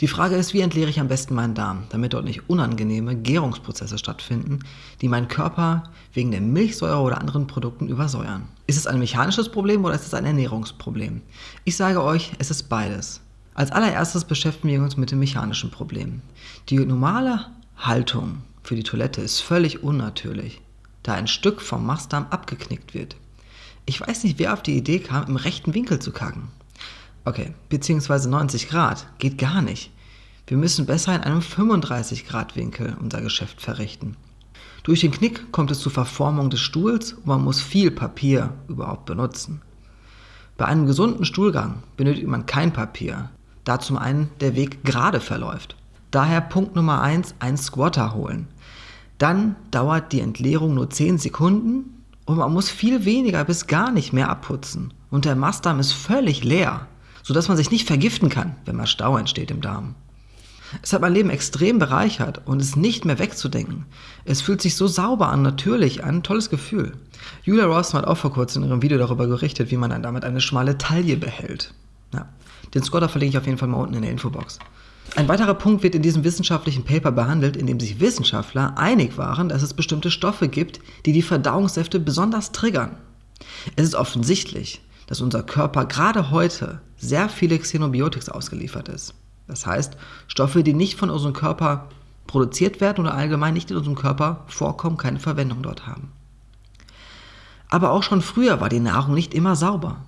Die Frage ist, wie entleere ich am besten meinen Darm, damit dort nicht unangenehme Gärungsprozesse stattfinden, die meinen Körper wegen der Milchsäure oder anderen Produkten übersäuern. Ist es ein mechanisches Problem oder ist es ein Ernährungsproblem? Ich sage euch, es ist beides. Als allererstes beschäftigen wir uns mit dem mechanischen Problem. Die normale Haltung für die Toilette ist völlig unnatürlich, da ein Stück vom Mastdarm abgeknickt wird. Ich weiß nicht, wer auf die Idee kam, im rechten Winkel zu kacken. Okay, beziehungsweise 90 Grad. Geht gar nicht. Wir müssen besser in einem 35 Grad Winkel unser Geschäft verrichten. Durch den Knick kommt es zur Verformung des Stuhls und man muss viel Papier überhaupt benutzen. Bei einem gesunden Stuhlgang benötigt man kein Papier, da zum einen der Weg gerade verläuft. Daher Punkt Nummer 1, ein Squatter holen. Dann dauert die Entleerung nur 10 Sekunden und man muss viel weniger bis gar nicht mehr abputzen. Und der Mastdarm ist völlig leer sodass man sich nicht vergiften kann, wenn mal Stau entsteht im Darm. Es hat mein Leben extrem bereichert und ist nicht mehr wegzudenken. Es fühlt sich so sauber an, natürlich an, tolles Gefühl. Julia Ross hat auch vor kurzem in ihrem Video darüber gerichtet, wie man dann damit eine schmale Taille behält. Ja, den Scotter verlinke ich auf jeden Fall mal unten in der Infobox. Ein weiterer Punkt wird in diesem wissenschaftlichen Paper behandelt, in dem sich Wissenschaftler einig waren, dass es bestimmte Stoffe gibt, die die Verdauungssäfte besonders triggern. Es ist offensichtlich, dass unser Körper gerade heute sehr viele Xenobiotics ausgeliefert ist. Das heißt, Stoffe, die nicht von unserem Körper produziert werden oder allgemein nicht in unserem Körper vorkommen, keine Verwendung dort haben. Aber auch schon früher war die Nahrung nicht immer sauber.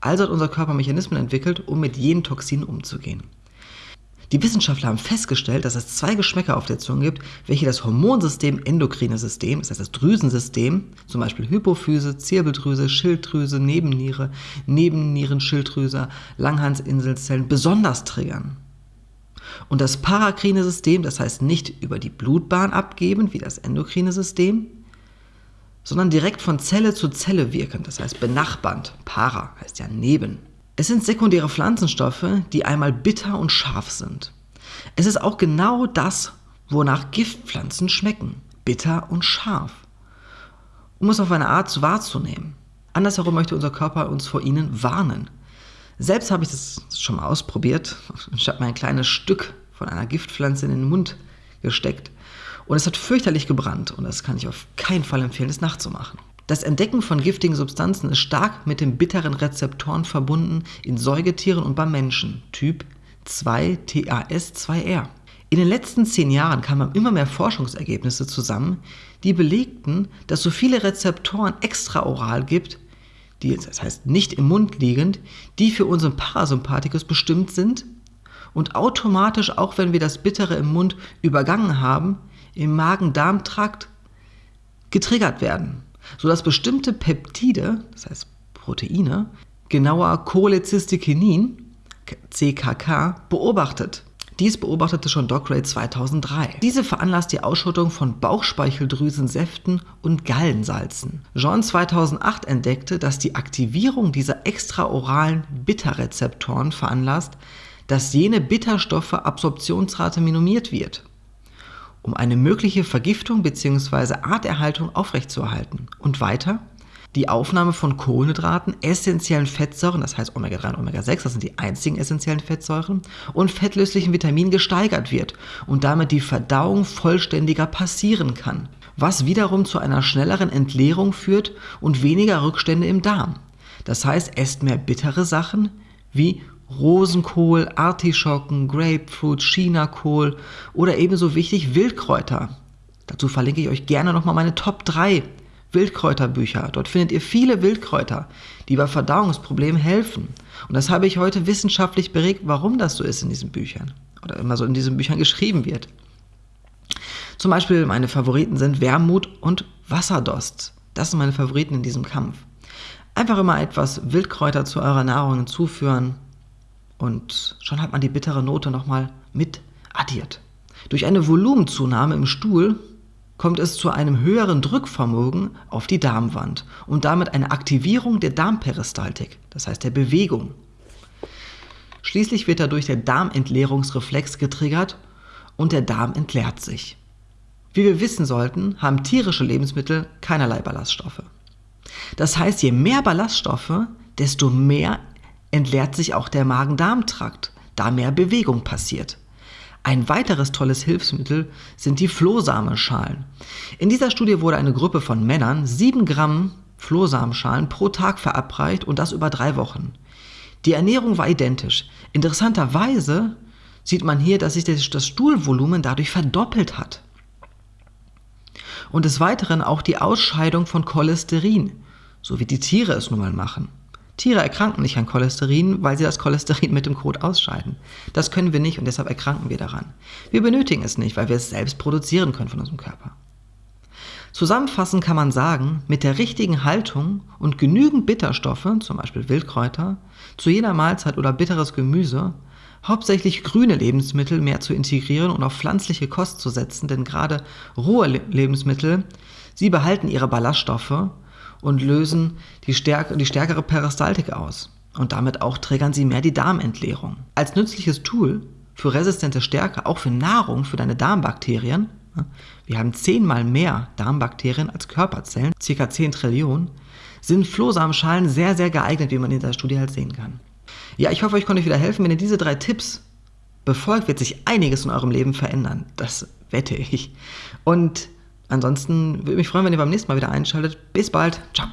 Also hat unser Körper Mechanismen entwickelt, um mit jenen Toxinen umzugehen. Die Wissenschaftler haben festgestellt, dass es zwei Geschmäcker auf der Zunge gibt, welche das Hormonsystem endokrine System, das heißt das Drüsensystem, zum Beispiel Hypophyse, Zirbeldrüse, Schilddrüse, Nebenniere, Nebennierenschilddrüse, Langhansinselzellen besonders triggern. Und das parakrine System, das heißt nicht über die Blutbahn abgeben, wie das endokrine System, sondern direkt von Zelle zu Zelle wirken, das heißt benachbarnd, para heißt ja neben. Es sind sekundäre Pflanzenstoffe, die einmal bitter und scharf sind. Es ist auch genau das, wonach Giftpflanzen schmecken. Bitter und scharf. Um es auf eine Art wahrzunehmen. Andersherum möchte unser Körper uns vor ihnen warnen. Selbst habe ich das schon mal ausprobiert. Ich habe mir ein kleines Stück von einer Giftpflanze in den Mund gesteckt. Und es hat fürchterlich gebrannt. Und das kann ich auf keinen Fall empfehlen, es nachzumachen. Das Entdecken von giftigen Substanzen ist stark mit den bitteren Rezeptoren verbunden in Säugetieren und beim Menschen, Typ 2TAS2R. In den letzten zehn Jahren kamen immer mehr Forschungsergebnisse zusammen, die belegten, dass so viele Rezeptoren extraoral gibt, die, das heißt nicht im Mund liegend, die für unseren Parasympathikus bestimmt sind und automatisch, auch wenn wir das Bittere im Mund übergangen haben, im Magen-Darm-Trakt getriggert werden sodass bestimmte Peptide, das heißt Proteine, genauer Cholecystokinin, CKK, beobachtet. Dies beobachtete schon Dockeray 2003. Diese veranlasst die Ausschüttung von Bauchspeicheldrüsensäften und Gallensalzen. Jean 2008 entdeckte, dass die Aktivierung dieser extraoralen Bitterrezeptoren veranlasst, dass jene Bitterstoffe Absorptionsrate minimiert wird um eine mögliche Vergiftung bzw. Arterhaltung aufrechtzuerhalten. Und weiter, die Aufnahme von Kohlenhydraten, essentiellen Fettsäuren, das heißt Omega-3 und Omega-6, das sind die einzigen essentiellen Fettsäuren, und fettlöslichen Vitaminen gesteigert wird und damit die Verdauung vollständiger passieren kann, was wiederum zu einer schnelleren Entleerung führt und weniger Rückstände im Darm. Das heißt, esst mehr bittere Sachen wie Rosenkohl, Artischocken, Grapefruit, Chinakohl oder ebenso wichtig Wildkräuter. Dazu verlinke ich euch gerne nochmal meine Top 3 Wildkräuterbücher. Dort findet ihr viele Wildkräuter, die bei Verdauungsproblemen helfen. Und das habe ich heute wissenschaftlich beregt, warum das so ist in diesen Büchern. Oder immer so in diesen Büchern geschrieben wird. Zum Beispiel meine Favoriten sind Wermut und Wasserdost. Das sind meine Favoriten in diesem Kampf. Einfach immer etwas Wildkräuter zu eurer Nahrung hinzuführen, und schon hat man die bittere Note nochmal mit addiert. Durch eine Volumenzunahme im Stuhl kommt es zu einem höheren Drückvermögen auf die Darmwand und damit eine Aktivierung der Darmperistaltik, das heißt der Bewegung. Schließlich wird dadurch der Darmentleerungsreflex getriggert und der Darm entleert sich. Wie wir wissen sollten, haben tierische Lebensmittel keinerlei Ballaststoffe. Das heißt, je mehr Ballaststoffe, desto mehr entleert sich auch der Magen-Darm-Trakt. da mehr Bewegung passiert. Ein weiteres tolles Hilfsmittel sind die Flohsamenschalen. In dieser Studie wurde eine Gruppe von Männern 7 Gramm Flohsamenschalen pro Tag verabreicht und das über drei Wochen. Die Ernährung war identisch. Interessanterweise sieht man hier, dass sich das Stuhlvolumen dadurch verdoppelt hat. Und des Weiteren auch die Ausscheidung von Cholesterin, so wie die Tiere es nun mal machen. Tiere erkranken nicht an Cholesterin, weil sie das Cholesterin mit dem Kot ausscheiden. Das können wir nicht und deshalb erkranken wir daran. Wir benötigen es nicht, weil wir es selbst produzieren können von unserem Körper. Zusammenfassend kann man sagen, mit der richtigen Haltung und genügend Bitterstoffe, zum Beispiel Wildkräuter, zu jeder Mahlzeit oder bitteres Gemüse, hauptsächlich grüne Lebensmittel mehr zu integrieren und auf pflanzliche Kost zu setzen, denn gerade rohe Lebensmittel, sie behalten ihre Ballaststoffe und lösen die, stärk die stärkere Peristaltik aus. Und damit auch triggern sie mehr die Darmentleerung. Als nützliches Tool für resistente Stärke, auch für Nahrung, für deine Darmbakterien, wir haben zehnmal mehr Darmbakterien als Körperzellen, ca. 10 Trillionen, sind Flohsamenschalen sehr, sehr geeignet, wie man in der Studie halt sehen kann. Ja, ich hoffe, ich konnte euch wieder helfen. Wenn ihr diese drei Tipps befolgt, wird sich einiges in eurem Leben verändern. Das wette ich. Und Ansonsten würde mich freuen, wenn ihr beim nächsten Mal wieder einschaltet. Bis bald. Ciao.